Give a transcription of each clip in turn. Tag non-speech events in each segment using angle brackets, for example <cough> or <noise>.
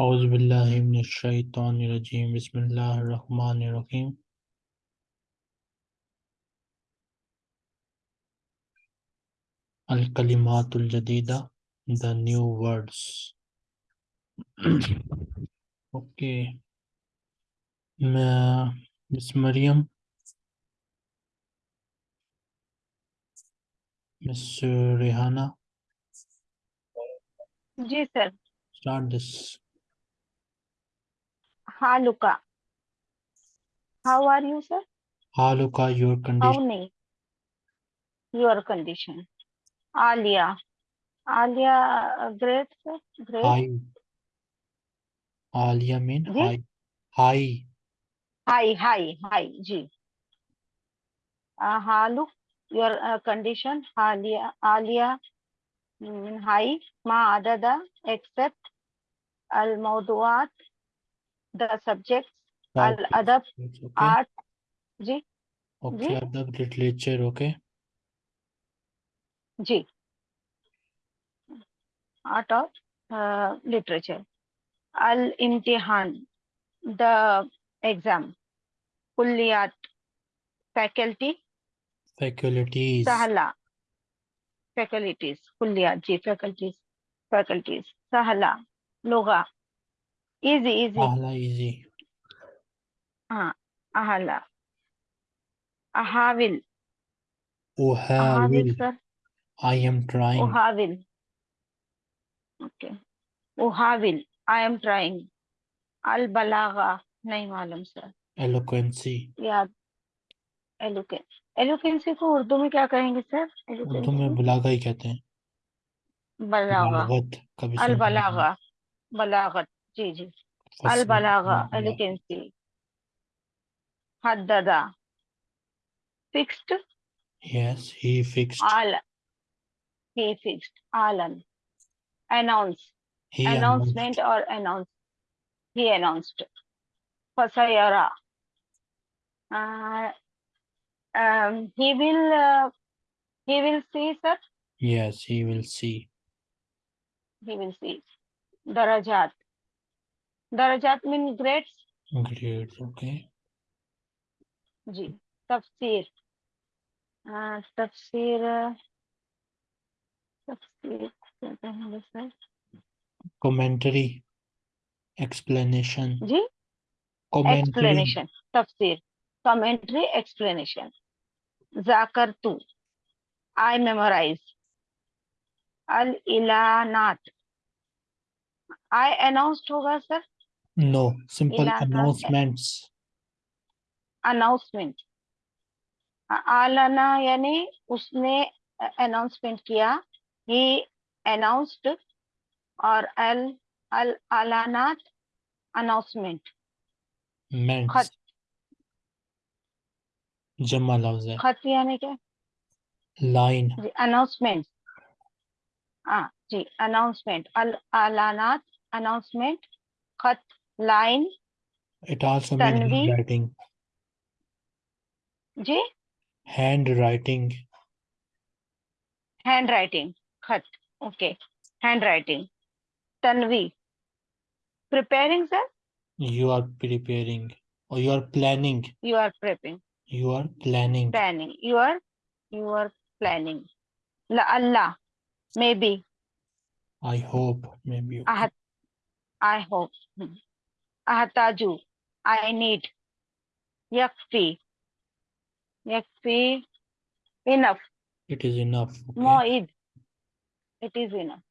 أعوذ بالله من الشيطان الرجيم. بسم الله الرحمن الرحيم. الكلمات الجديدة the new words. <clears throat> Okay. Miss Mariam. Miss Rehana ji sir. Start this हाँ how are you sir हाँ your condition नहीं? Your condition आलिया। आलिया great sir great high Alia mean high high high high high जी। हालू your condition हालिया आलिया। in high ma other the except al mawduat the subjects al adab okay. art ji okay ji? adab literature okay ji art of uh, literature al imtihan the exam kulliyat faculty faculties sahala faculties कुल्लिया जी faculties faculties सहला लोगा easy easy आहला easy हाँ आहला अहाविल अहाविल sir I am trying. Uhavil. Okay. Uhavil. I am trying. Al balagha. नहीं मालूम sir. Eloquency. Yeah. Eloquence. एलोफेंसी को तो उर्दू में क्या कहेंगे सर? उर्दू में बुलागा ही कहते हैं। बलागा। अल बलागा बलागत। जी जी। अल बलागा। एलोफेंसी हद्दादा। फिक्स्ड? यस ही फिक्स्ड आल ही फिक्स्ड आलन। अनाउंस अनाउंसमेंट और अनाउंस ही अनाउंस्ड फसायरा। um, he will uh, he will see sir. Yes he will see. He will see. Darajat. Darajat means grades grades okay. Ji tafsir. Ah, uh, tafsir tafsir commentary explanation. Ji? Commentary. Explanation tafsir. Commentary explanation. जाकर तू. I memorise अल इलानात. I announced होगा sir simple इलाका- announcements. Announcement आलाना यानी उसने announcement किया. ही अनाउंस्ड और अल अल आलानात अनाउंसमेंट खत जमा लफ्ज है। खत यानी क्या लाइन। जी अनाउंसमेंट हाँ जी अनाउंसमेंट अल आलानात अनाउंसमेंट खत लाइन also means तन्वी- handwriting जी? Handwriting हैंड राइटिंग खत okay. Hand writing Tanvi. Preparing sir you are preparing or you are planning you are prepping you are planning. Planning. You are you are planning. La allah. Maybe. I hope. Maybe okay. ahat i hope. Hmm. ahataju i need yakfi yakfi enough. It is enough okay. moid. It is enough.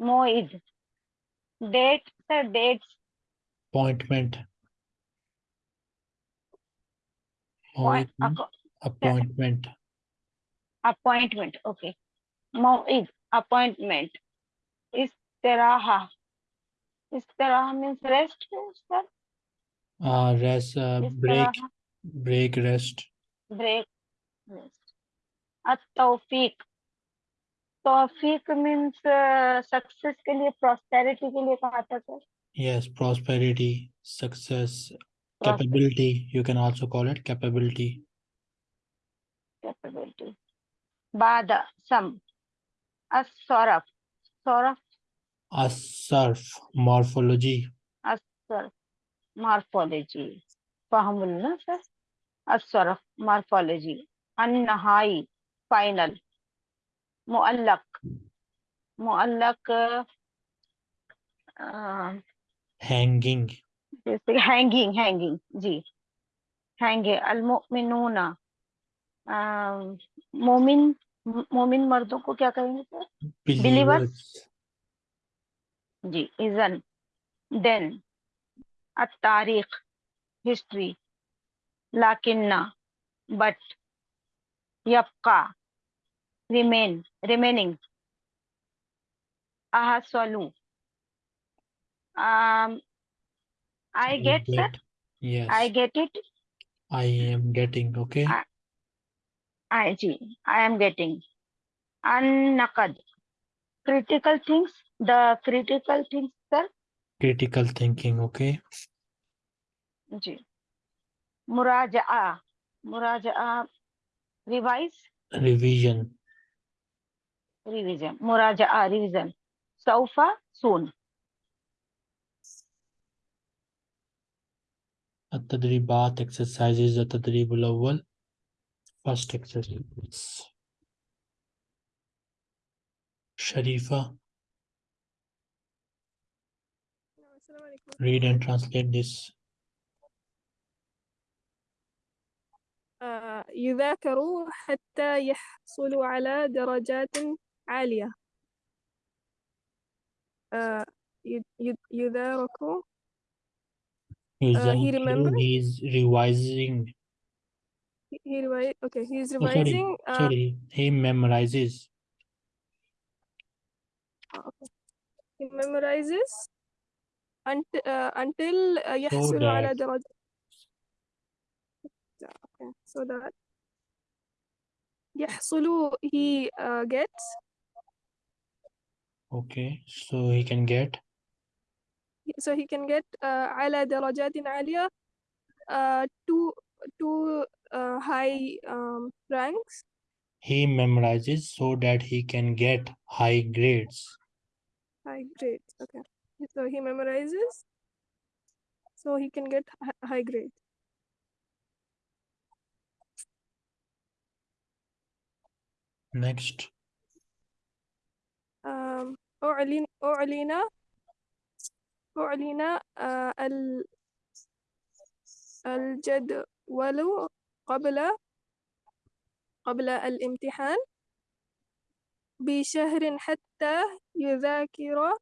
Moid. Date sir dates. Appointment appointment appointment appointment okay moid appointment is istiraha istiraha means rest sir uh rest uh, break break rest break rest at-tawfiq तौफीक means success के लिए prosperity के लिए कहा था sir yes prosperity success Capability, you can also call it capability. Capability. Bad. some. Asoraf. Soraf. Asorf, morphology. Asorf, morphology. Fahamulna, sir? Asorf, morphology. Annahai, final. Muallak. Muallak. Uh, Hanging. जैसे hanging hanging जी। हैंगे अलमुमिनूना मोमिन मोमिन मर्दों को क्या कहेंगे सर? Believers? जी इजन देन तारीख हिस्ट्री लाकिन्ना but यबका remain remaining ahaswalu um I get, get that? Yes. I get it. I am getting, okay? I, I, I am getting. An-nakad. Critical things. The critical things, sir. Critical thinking, okay? Ji. Muraja'a. Ah, Muraja'a. Ah, revise. Revision. Revision. Muraja'a. Ah, revision. Sofa. Soon. التدريبات exercises التدريب الأول first exercise Sharifa السلام عليكم read and translate this آه، يذاكروا حتى يحصلوا على درجات عالية آه، ي- ي- يذاكروا يذاكر remember? he is revising he, he revi- okay he's oh, sorry revising uh, sorry he memorizes he memorizes until, uh, until uh, يحصل على that- درجة okay so that يحصل he uh, gets okay so he can get so he can get uh, على درجات عالية uh, two two uh, high um, ranks he memorizes so that he can get high grades high grades okay so he memorizes so he can get hi- high grade next um, أعلن أعلن أعلن آه، ال- الجدول قبل قبل الامتحان بشهر حتى يذاكر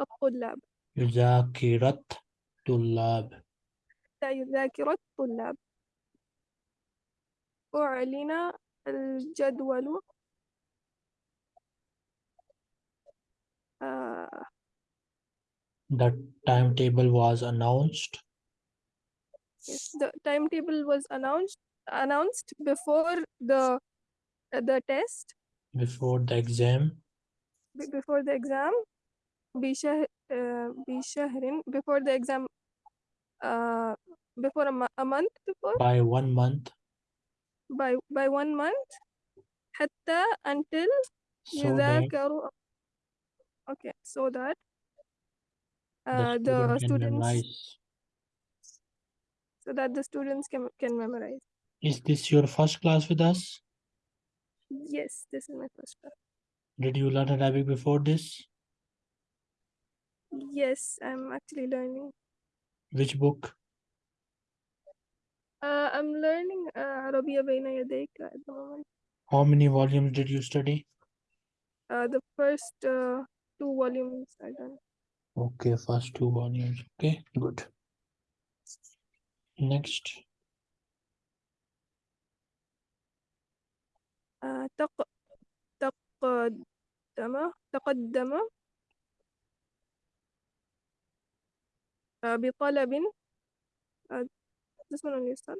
الطلاب. يذاكرة طلاب. حتى يذاكر الطلاب. أعلن الجدول آه، the timetable was announced. Yes, the timetable was announced announced before the uh, the test. Before the exam. Before the exam. Bisha, uh, before the exam uh, before a, a month before? By one month. By by one month. Hatta until so that, okay so that uh, the, students so that the students can, can memorize. Is this your first class with us? Yes, this is my first class. Did you learn Arabic before this? Yes, I'm actually learning. Which book? Uh, I'm learning uh, Arabia Baina at the moment. How many volumes did you study? Uh, the first uh, two volumes I done. Okay, first two volumes. Okay, good. Next, Uh, تق تقدم تقدم uh, بطلب uh, this one only start.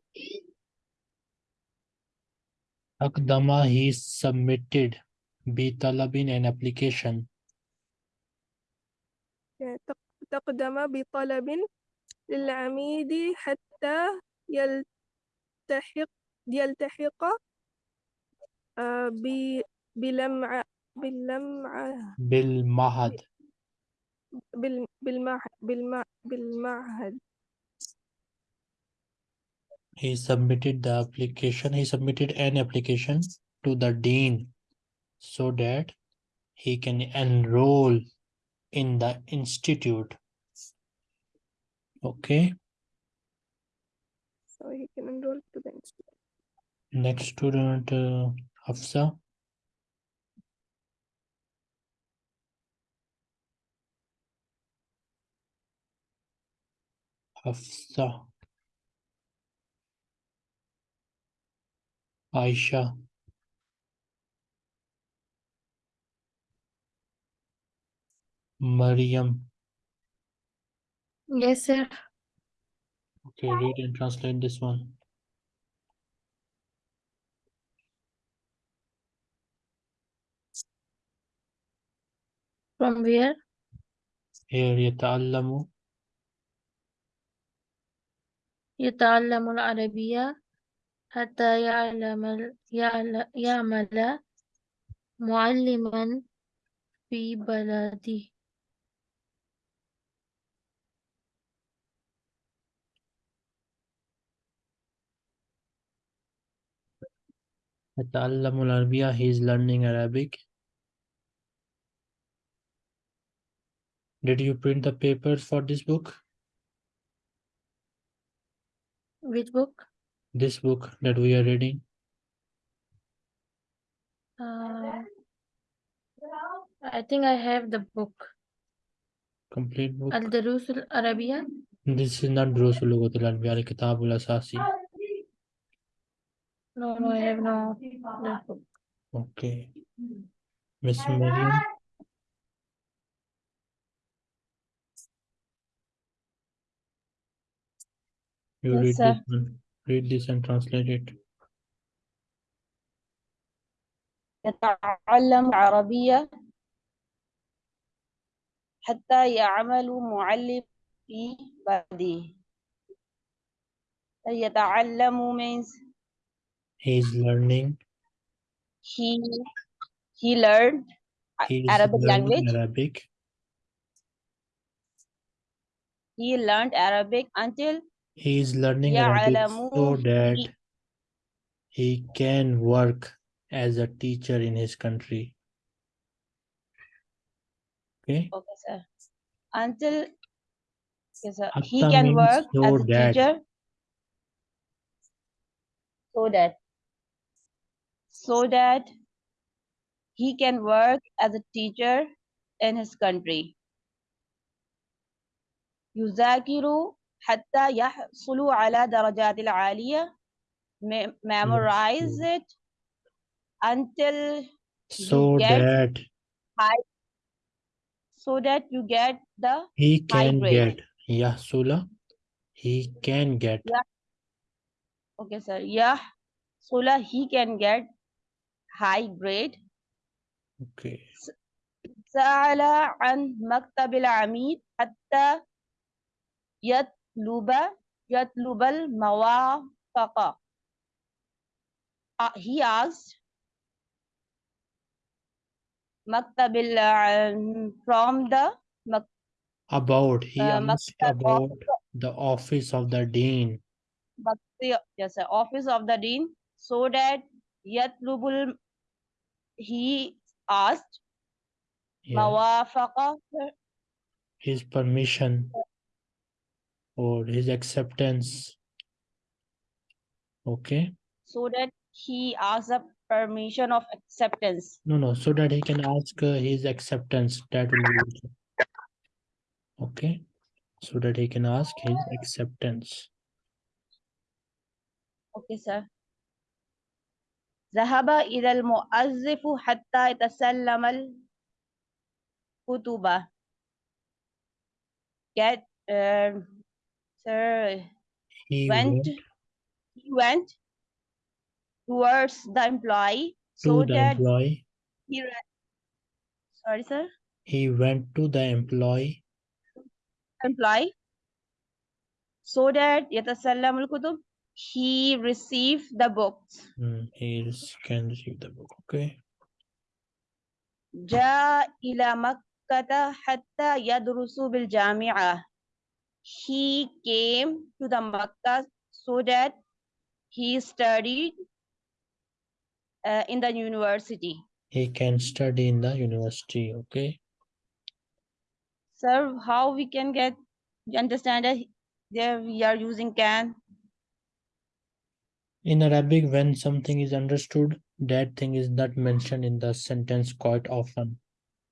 Akdama he submitted بطلب an application Yeah, تق- تقدم بطلب للعميد حتى يلتحق يلتحق uh, بلمعة باللمعة بالمعهد بال بالمع بالمع بالمعهد He submitted the application. He submitted an application to the dean so that he can enroll in the institute. Okay. so he can enroll to the institute. Next student, uh, Hafsa. Hafsa. Aisha. Mariam. Yes, sir. Okay, read and translate this one. From where? Here يتعلم يتعلم العربية حتى يعلم يعمل معلما في بلده يتعلم العربية. He is learning Arabic. Did you print the papers for this book? Which book? This book that we are reading. Uh, I think I have the book. Complete book. الدروس العربية. This is not دروس اللغة العربية الكتاب الأساسي. No, no, I have no that book. Okay. Miss Mariam. You Yes, read sir. this one. Read this and translate it. يتعلم العربية حتى يعمل معلم في بلده يتعلم means He's learning. He he learned He's Arabic language. Arabic. He learned Arabic until he is learning Arabic so that he, can work as a teacher in his country. Okay. Okay, sir. Until yes, sir. he can work so as a that. teacher. So that so that he can work as a teacher in his country يذاكر حتى يحصل على درجات العالية me- memorize it until So get that so that you get the he high can grade. get. Yeah, Sula. He can get. Yeah. okay sir يحصل he can get high grade Okay. سأل عن مكتب العميد حتى يطلب يطلب الموافقة Uh, he asked مكتب الع- from the مك- About. He Uh, asked maktab of- about the office of the dean. مكتب yes, sir, office of the dean so that Yatlubul, he asked, yeah. his permission or his acceptance. Okay. So that he asks a permission of acceptance. No, no, so that he can ask uh, his acceptance. That will be okay. So that he can ask his acceptance. Okay, sir. Zahaba ilal mu'azzifu hatta itasallamal kutuba. Get, uh, sir, he went, he went towards the employee. To so the that employee. He Sorry, sir. He went to the employee. Employee. So that yatasallamul kutub he received the books Hmm, he is- can receive the book. Okay. جاء إلى مكتب مكة حتى يدرس بالجامعة. He came to the Makkah so that he studied uh, in the university. He can study in the university. Okay. Sir, how we can get understand that there we are using can? In Arabic, when something is understood, that thing is not mentioned in the sentence quite often.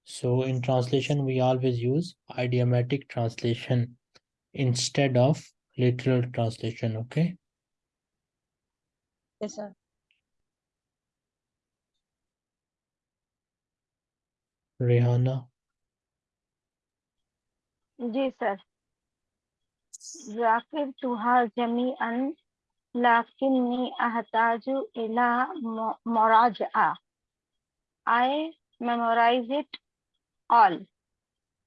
So in translation, we always use idiomatic translation instead of literal translation, okay? Yes, sir. Rihanna. Yes, sir. Zakir tuha jami an. lakinni ahtaju ila muraja'a. I memorize it all,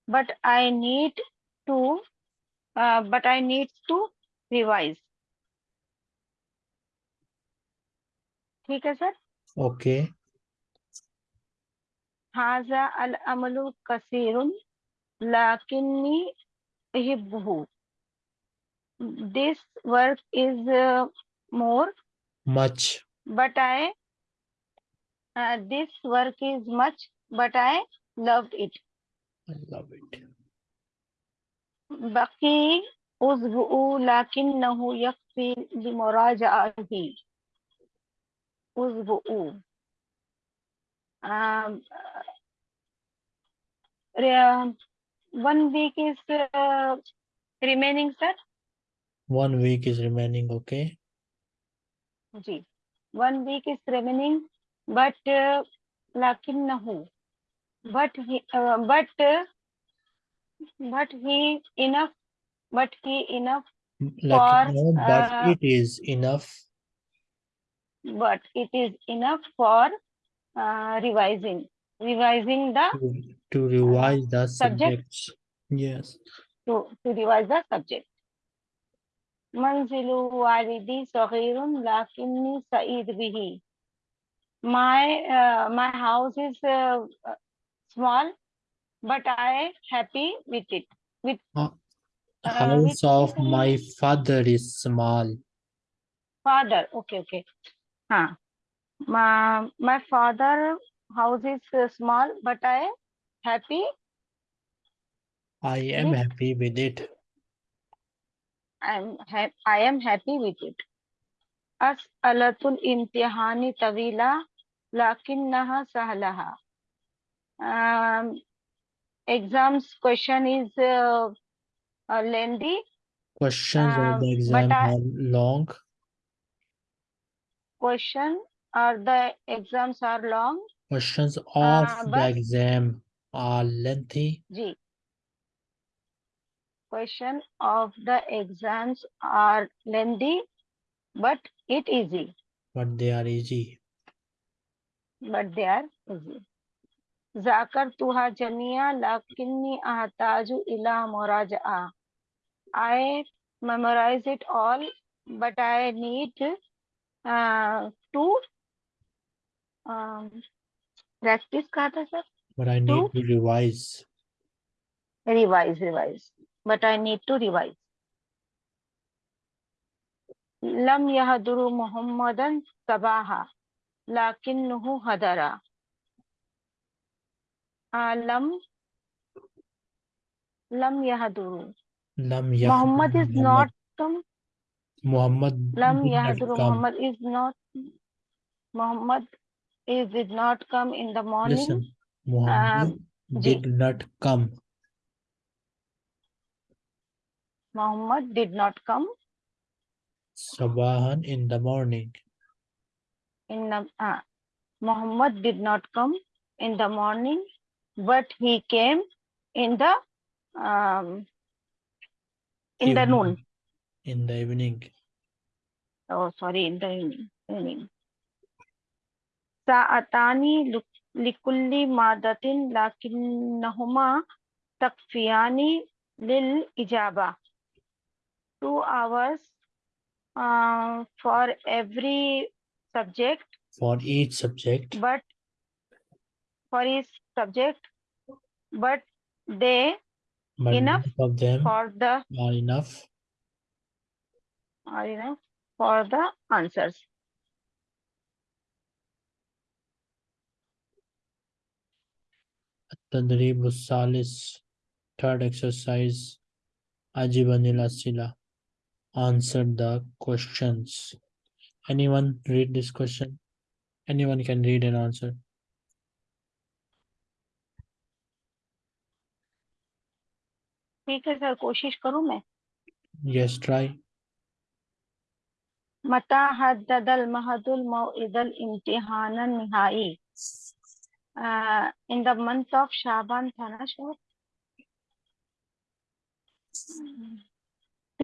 but I need to, uh, but I need to revise. ठीक है sir okay हाजा अल अमल कसीर लाकिन्नी Hibu this work is uh, more. Much. But i uh, this work is much but i loved it. I love it. Baqi uzbu lakinnahu yakfi limuraja'atihi uzbu. Um, uh, one week is uh, remaining sir? One week is remaining, okay? Ji one week is remaining but uh, nahu but he uh, but uh, but he enough but he enough for, no, but uh, it is enough. But it is enough for uh, revising revising the to, to revise the subject. subjects. Yes. To, to revise the subject. منزل والدي صغير لكني سعيد به my uh, my house is uh, uh, small but I happy with it with Uh, Uh, House which of is, uh, my father is small. father okay okay huh my my father house is uh, small but I happy I am With- happy with it. I'm I am happy with it. As alatul imtihani tawila lakinnaha sahalaha. Um, exams question is uh, uh, lengthy. Questions um, of the um, exam I, are long. Question are the exams are long. Questions uh, of uh, the exam are lengthy. Ji question of the exams are lengthy, but it easy. But they are easy. But they are easy. Zakartuha jamia lakini ahataju ila moraja. I memorize it all, but I need uh, to um, practice. But I need to, to revise. Revise, revise but I need to revise. Lam Yahaduru Muhammadan Sabaha Lakinnuhu Hadara. Lam Lam Yahaduru. Lam Yahaduru. Muhammad is not come. Muhammad Lam Yahaduru Muhammad is not Muhammad is did not come in the morning. Listen, Muhammad did not come Muhammad did not come. Sabahan in the morning. In the, uh, Muhammad did not come in the morning, but he came in the um, in evening. the noon. In the evening. Oh, sorry, in the evening. Sa'atani likulli madatin lakinnahuma takfiyani lil ijaba two hours uh, for every subject. For each subject. But for each subject, but they but enough of them for the are enough are enough for the answers. Tadrib Salis, third exercise, Ajibanila Sila answer the questions. Anyone read this question? Anyone can read and answer. Yes, try. Mata haddadal mahadul maw'idal imtihanan nihai. In the month of Shaban Thanashwar.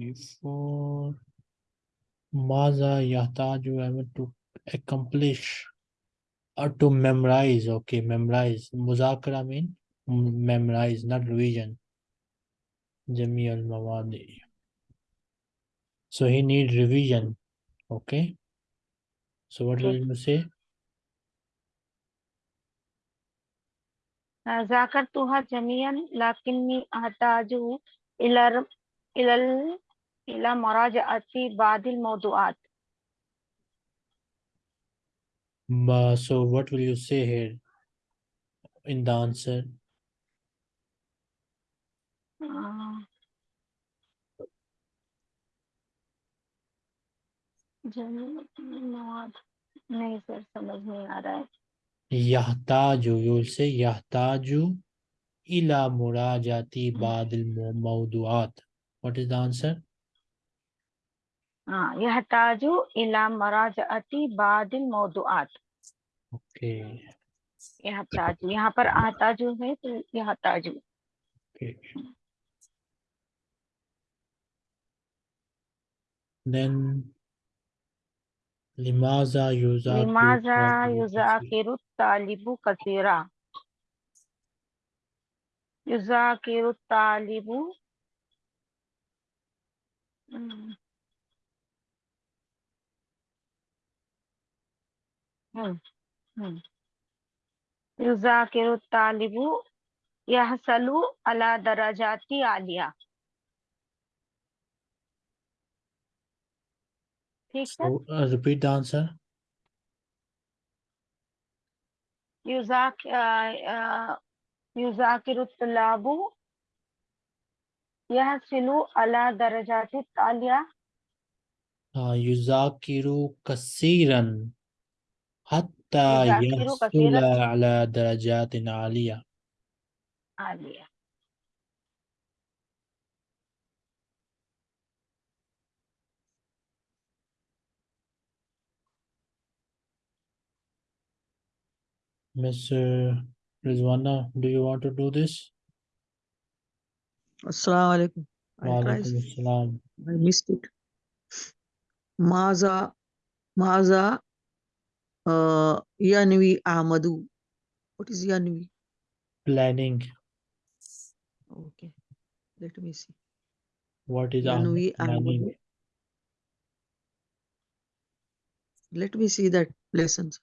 before Maza Yahtaju Ahmed to accomplish or to memorize. Okay, memorize. Muzakara mean m- memorize, not revision. Jami al Mawadi. So he need revision. Okay. So what will Okay. you say? ذاكرتها جميعا لكني أحتاج إلى إلى ال- إلى مراجعة بعض الموضوعات Ma- so what will you say here in the answer? آه، जमीन मवाद नहीं sir समझ नहीं आ रहा है Yahtaju, you will say Yahtaju ila murajati badil mawduat. What is the answer? यह ताजु इला मराज अति बादिल मौदुआत ओके यह ताजु यहाँ पर आता जो है तो यह ताजु ओके देन लिमाजा युजा लिमाजा युजा किरु तालिबु कसीरा युजा किरु तालिबु हुँ, हुँ। युज़ाकिरु तालिबु यहसलु अला दरजाति आलिया। ठीक है? So uh, repeat the answer. युज़ाक अ, अ, युज़ाकिरु तुल्लाबु यहसलु अला दरजाति Alia. Uh, yuzakiru kasiran hatta Yuzakiru kasiran. yahsula ala darajatin aliyah. عالية Miss uh, Rizwana, do you want to do this? Assalamu alaikum. I Wa tried. alaikum assalam. I missed it. Maza, Maza, uh, Yanvi Ahmadu. What is Yanvi? Planning. Okay, let me see. What is Ahmad Yanvi planning? Ahmadu. Let me see that lessons.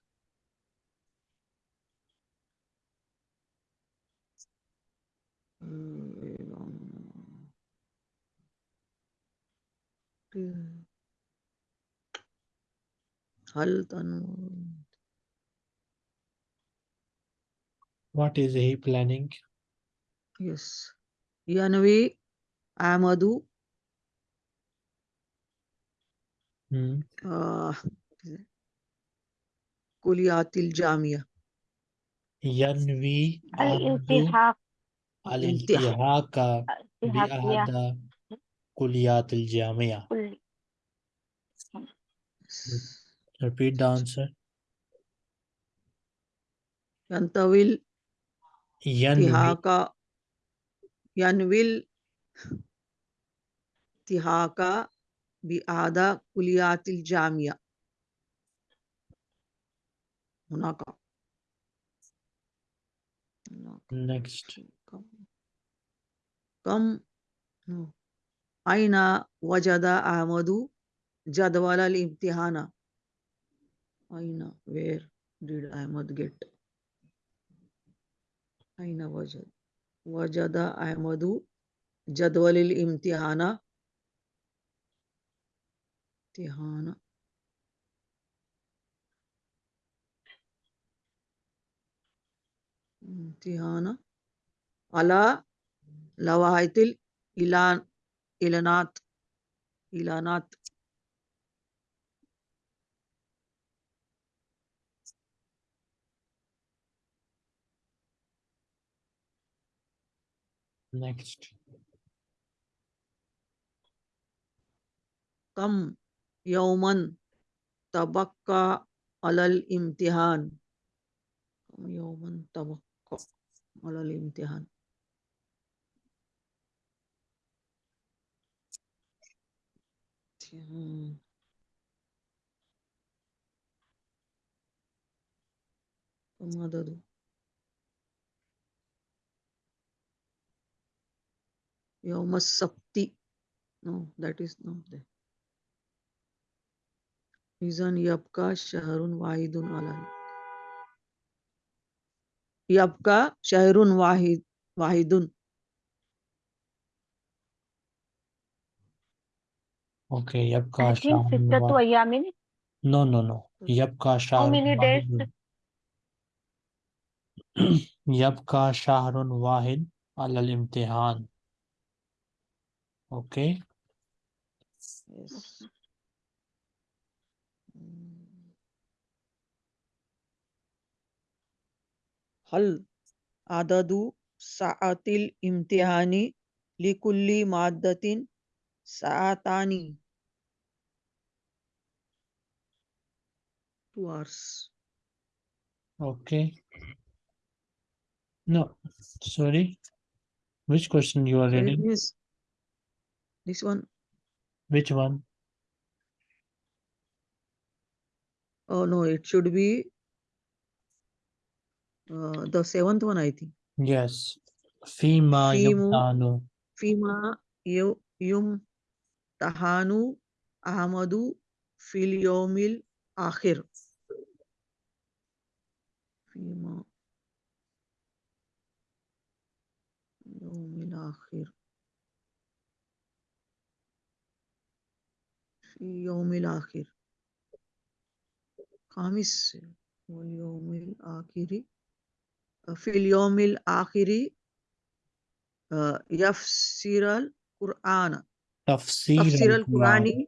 هل تنظر What is he planning? Yes. Yanwi Ahmadu Hmm. uh, Kuliyatil Jamia. ينوي عبد الالتحاق الالتحاق الالتحاقية بأحد كليات الجامعة. كل Repeat the answer. Yantawil ينوي Tihaka Yanwil Tihaka Biada Kuliyatil Jamia. هناك هناك. next. كم كم no. أين وجد أحمد جدول الامتحان أين where did Ahmad get أين وجد؟ وجد أحمد جدول الامتحان. امتحان. امتحان. على لوحة الإعلان إعلانات next come यौमन तबक्का अलल इम्तिहान। कम यौमन तबक्का अलल इम्तिहान। Hmm. Yoma Sapti. No, that is not there. Reason Yapka Shaharun Wahidun Alan. Yapka Shaharun Wahid Wahidun. Okay, Yapka Shaharun Wahidun. No, no, no. Yapka Shaharun How many days? Wahidun. Yapka Shaharun Wahid al-imtihan. Okay. yes. هل عدد ساعات الامتحان لكل مادة ساعتان two hours Okay. No, sorry. Which question you are So it reading? means This one. Which one? Oh no, it should be uh, the seventh one, I think. Yes. Fima Fimu, yumtanu. Fima yum tahanu ahmadu Filiomil akhir. Fima Yumil akhir. في يوم الآخر. خامس واليوم الآخر. في اليوم الآخر آه، يفسر القرآن. تفسير تفسير القرآن. القرآن.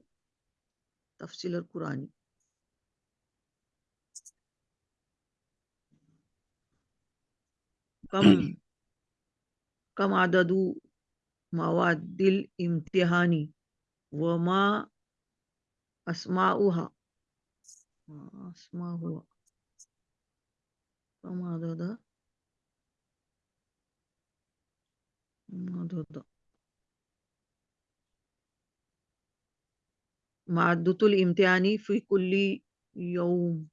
تفسير القرآن. كم <clears throat> كم عدد مواد الامتحان؟ وما أسماؤها ما أسماؤها كم عدد كم عدد مادة الامتحان في كل يوم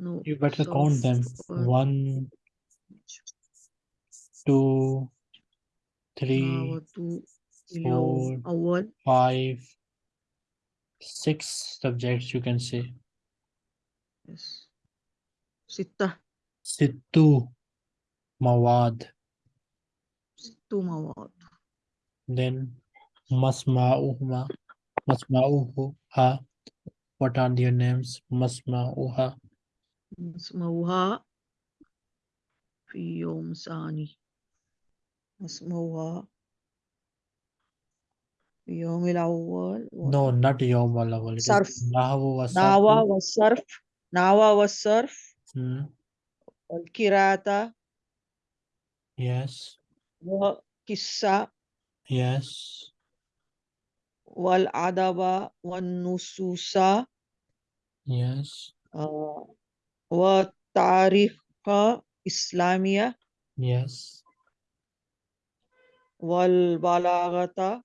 no You better so count them. uh, One, two, three, دعوة اليوم four, أول five, six subjects you can say. Yes. Sita. Situ. mawad. Situ mawad. Then masma'uhuma masma'uha. What are their names? Masma'uha. Masma'uha. Fi yawm sani. Masma'uha. يوم الأول و- No, not yawm wal awwal. It is Sarf. nahwu wa ناوى sarfu. والصرف ناوى والصرف Hmm. والقراءة Yes. وقصة Yes. والأدب والنصوص Yes. آه، والتاريخ إسلامية Yes. والبلاغة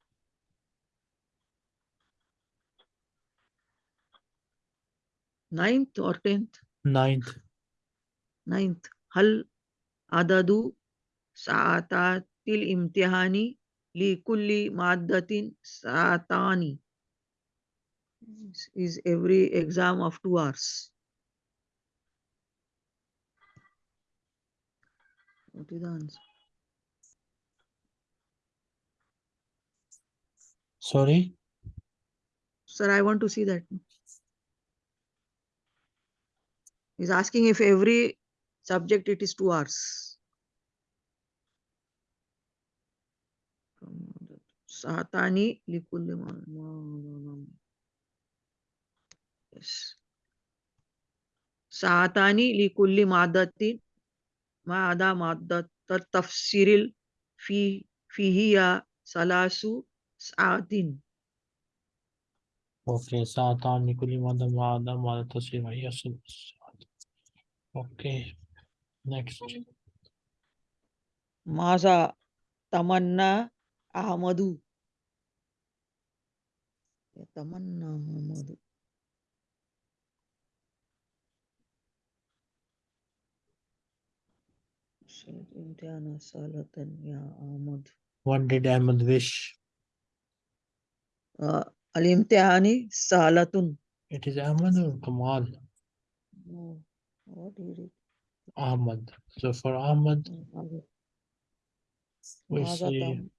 ninth or tenth? Ninth. Ninth. Hal adadu sa'atatil imtihani li kulli maddatin sa'atani. Is every exam of two hours. What is the answer? Sorry? Sir, I want to see that. He's asking if every subject it is two hours. Satani likulli Yes. Saatani likulli maddatin ma'ada maddat tafsiril fi fihiya salasu saatin. Okay. Satan likuli madam ma'ada ma'ada tasir wa yasul. Okay. Next. Maza tamanna Ahmadu. Tamanna Ahmadu. Ahmad. What did Ahmed wish? Uh, Al-imtihani salatun. It is Ahmed or Kamal? No. What do you read? Ahmad. So for Ahmad, we see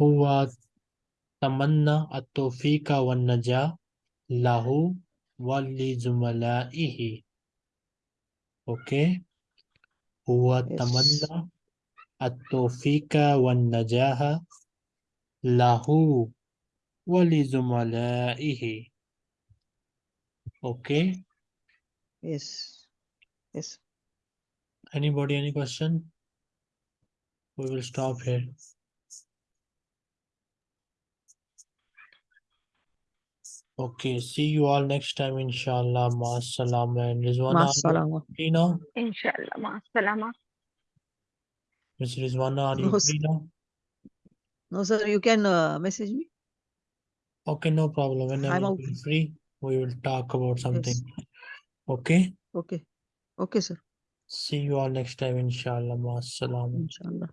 هو تمنى التوفيق والنجاة له ولزملائه. Okay. هو تمنى التوفيق والنجاة له ولزملائه. Okay. Yes. Yes. anybody any question we will stop here okay see you all next time inshallah ma and Rizwana are you Masalama. free now Inshallah. Ma salama. Miss Rizwana are you No, free now No, sir, you can uh, message me. Okay, no problem. Whenever out. you're free, we will talk about something. Okay. Okay. Okay, sir. See you all next time, inshallah. Ma Assalamu. Inshallah.